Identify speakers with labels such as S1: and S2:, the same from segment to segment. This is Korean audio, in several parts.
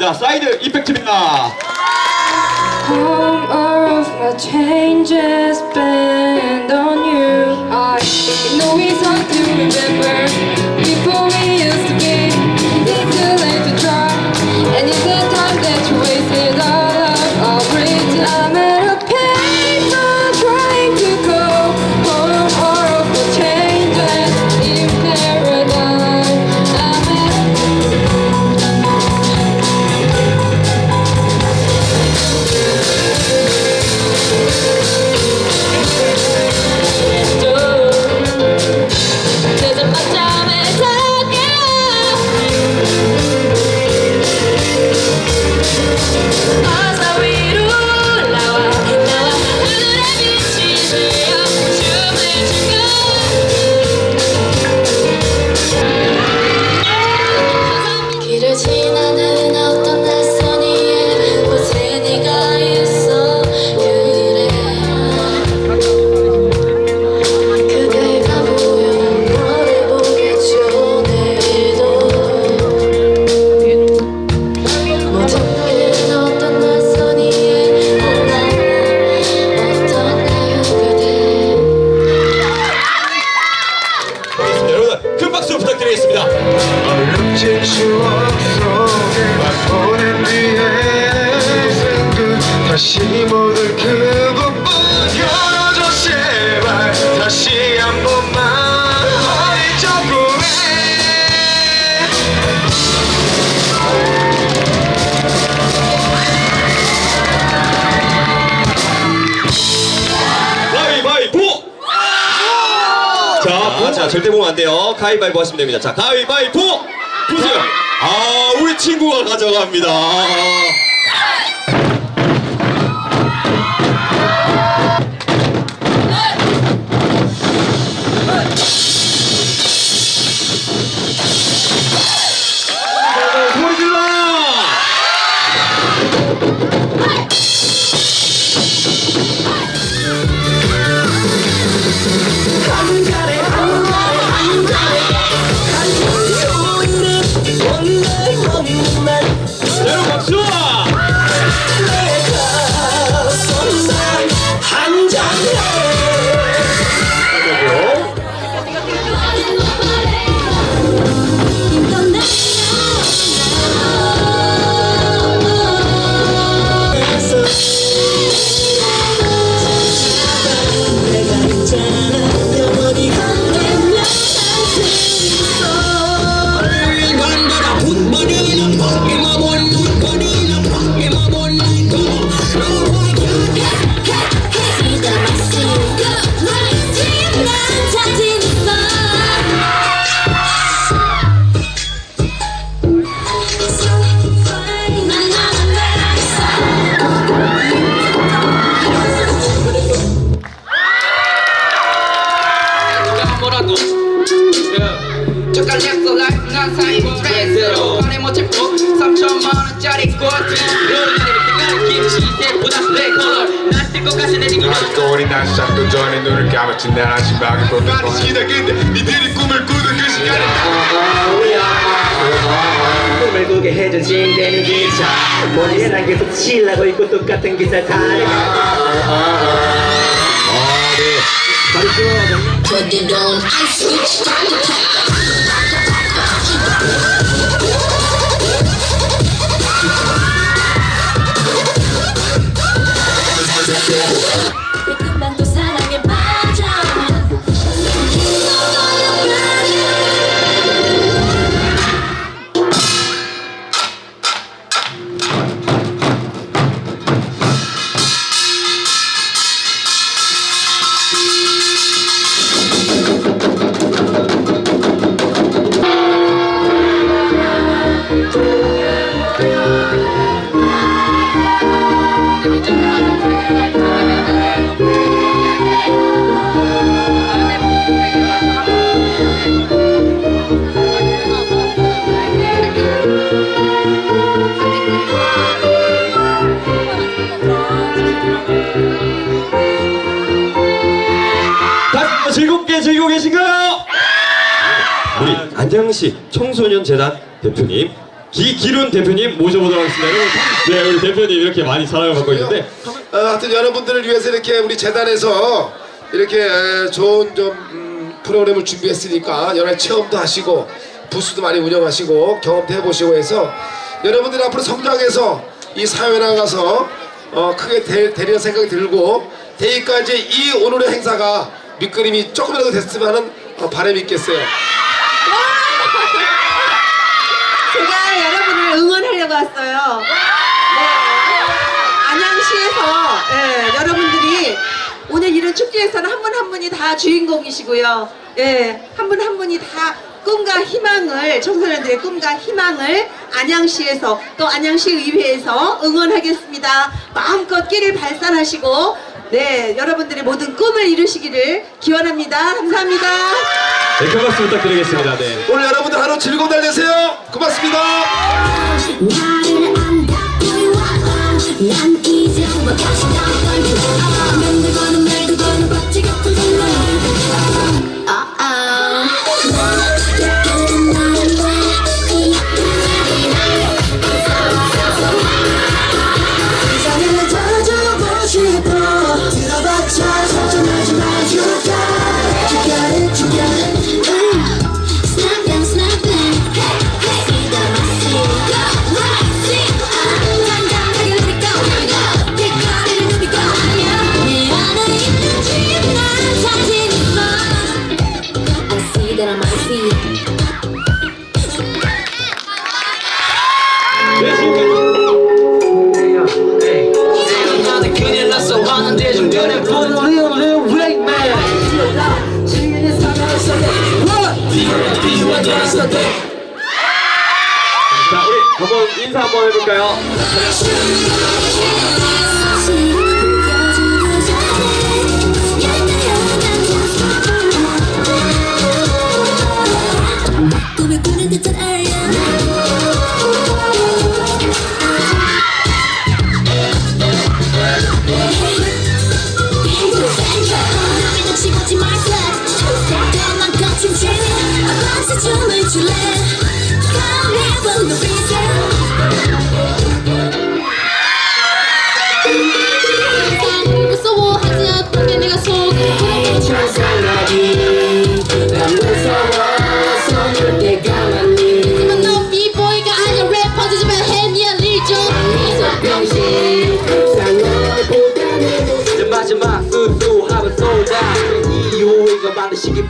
S1: 모셔보겠습니다. 사이드
S2: my changes bend on you. I know it's hard to remember
S1: 절대 보면 안 돼요. 가위바위보 하시면 됩니다. 자, 가위바위보! 보세요. 아, 우리 친구가 가져갑니다.
S3: pretending 3천만 원짜리 꽃. 김치 때보다 내 컬러 날뜰것 같이 내리기만
S4: 아직도 어린 날 시작도 전에 눈을 감았지. 내 시다 근데 니들이 꿈을 꾸던 그 시간에.
S5: 꿈을 꾸게 해준 진대는 기차. 머리에 난 계속 칠라고 있고 똑같은 기사 타래
S6: Put it on ice, switch,
S1: 안양시 청소년 재단 대표님 기, 기룬 대표님 모셔보도록 하겠습니다. 네, 우리 대표님 이렇게 많이 사랑을 받고 있는데
S7: 어, 하여튼 여러분들을 위해서 이렇게 우리 재단에서 이렇게 에, 좋은 좀 음, 프로그램을 준비했으니까 여러 체험도 하시고 부스도 많이 운영하시고 경험도 해보시고 해서 여러분들이 앞으로 성장해서 이 사회에 나가서 어, 크게 되, 되리는 생각이 들고 대기까지 이 오늘의 행사가 밑그림이 조금이라도 됐으면 하는 어, 바람이 있겠어요.
S8: 제가 여러분을 응원하려고 왔어요. 네. 안양시에서 예, 여러분들이 오늘 이런 축제에서는 한 분한 분이 다 주인공이시고요. 예, 한분한 분이 다 꿈과 희망을 청소년들의 꿈과 희망을 안양시에서 또 안양시 의회에서 응원하겠습니다. 마음껏 끼를 발산하시고 네 여러분들의 모든 꿈을 이루시기를 기원합니다. 감사합니다.
S1: 네, 큰 박수 부탁드리겠습니다. 네.
S7: 오늘 여러분들 하루 즐거운 날 되세요. 고맙습니다.
S6: 나를 안다 난 이제
S1: 한번 인사 한번 해볼까요?
S6: 꿈을 꾸는 듯한 아이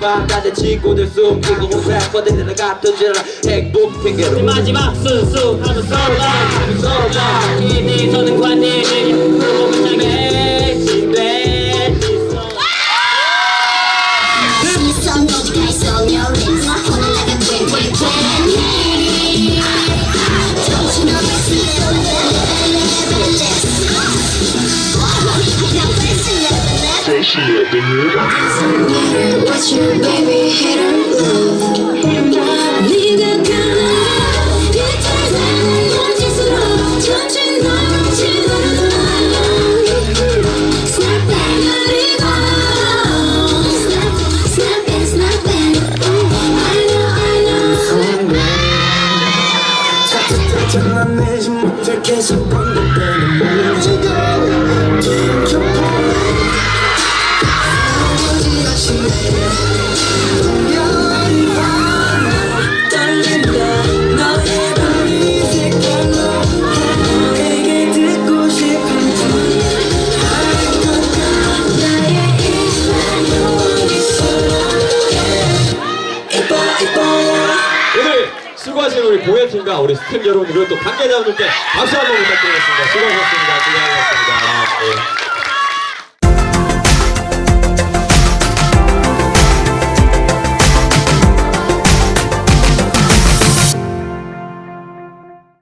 S5: 바라는 친구들 숨기고 온 래퍼들이랑 같은 줄 행복 핑계로.
S9: 마지막 수수하면 쏟아 쏟아 이내서는 관내들이. 그러면 향해
S6: she had been real. What you, baby,
S5: hit
S1: or love. 수고하신 우리 공연팀과 우리 스탭 여러분 그리고 또 관계자분들께 박수 한번 부탁드리겠습니다. 수고하셨습니다. 수고하셨습니다. 예.